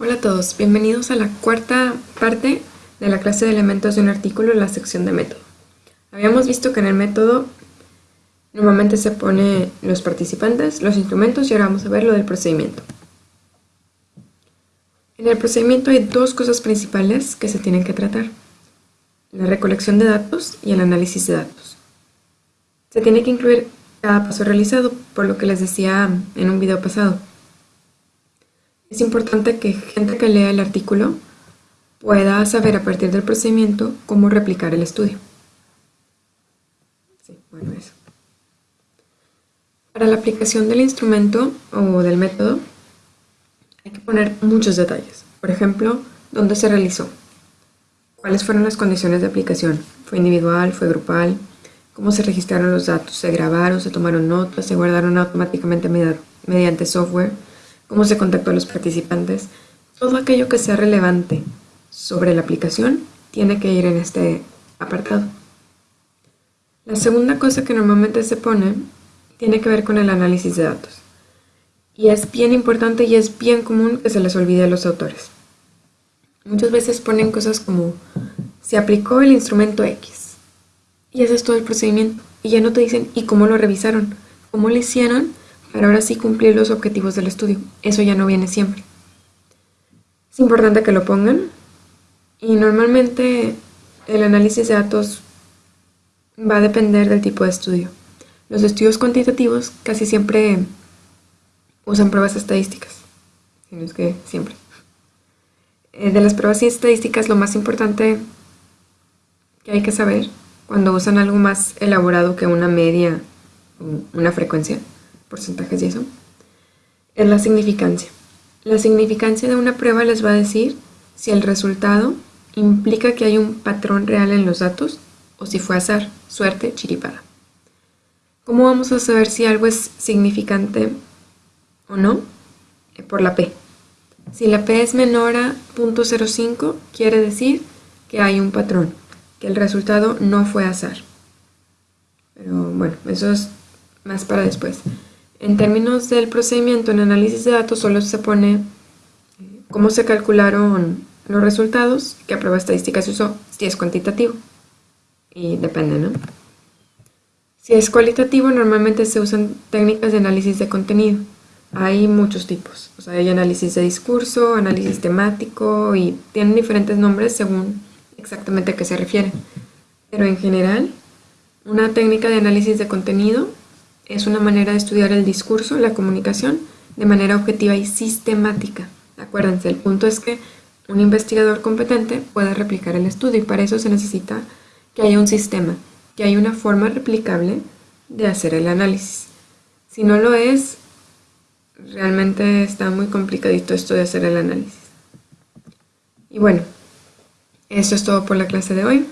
Hola a todos, bienvenidos a la cuarta parte de la clase de elementos de un artículo en la sección de método. Habíamos visto que en el método normalmente se pone los participantes, los instrumentos y ahora vamos a ver lo del procedimiento. En el procedimiento hay dos cosas principales que se tienen que tratar. La recolección de datos y el análisis de datos. Se tiene que incluir cada paso realizado, por lo que les decía en un video pasado. Es importante que gente que lea el artículo pueda saber a partir del procedimiento cómo replicar el estudio. bueno, eso. Para la aplicación del instrumento o del método hay que poner muchos detalles. Por ejemplo, dónde se realizó, cuáles fueron las condiciones de aplicación, fue individual, fue grupal, cómo se registraron los datos, se grabaron, se tomaron notas, se guardaron automáticamente mediante software, cómo se contactó a los participantes, todo aquello que sea relevante sobre la aplicación tiene que ir en este apartado. La segunda cosa que normalmente se pone tiene que ver con el análisis de datos. Y es bien importante y es bien común que se les olvide a los autores. Muchas veces ponen cosas como se aplicó el instrumento X. Y ese es todo el procedimiento. Y ya no te dicen ¿y cómo lo revisaron? ¿Cómo lo hicieron? Para ahora sí cumplir los objetivos del estudio. Eso ya no viene siempre. Es importante que lo pongan y normalmente el análisis de datos va a depender del tipo de estudio. Los estudios cuantitativos casi siempre usan pruebas estadísticas, si no es que siempre. Eh, de las pruebas estadísticas lo más importante que hay que saber cuando usan algo más elaborado que una media o una frecuencia porcentajes y eso, es la significancia. La significancia de una prueba les va a decir si el resultado implica que hay un patrón real en los datos o si fue azar, suerte, chiripada. ¿Cómo vamos a saber si algo es significante o no? Eh, por la P. Si la P es menor a 0.05, quiere decir que hay un patrón, que el resultado no fue azar. Pero bueno, eso es más para después. En términos del procedimiento en análisis de datos solo se pone eh, cómo se calcularon los resultados, qué prueba estadística se usó, si es cuantitativo. Y depende, ¿no? Si es cualitativo, normalmente se usan técnicas de análisis de contenido. Hay muchos tipos. O sea, hay análisis de discurso, análisis temático y tienen diferentes nombres según exactamente a qué se refiere. Pero en general, una técnica de análisis de contenido es una manera de estudiar el discurso, la comunicación, de manera objetiva y sistemática. Acuérdense, el punto es que un investigador competente pueda replicar el estudio y para eso se necesita que haya un sistema, que haya una forma replicable de hacer el análisis. Si no lo es, realmente está muy complicadito esto de hacer el análisis. Y bueno, eso es todo por la clase de hoy.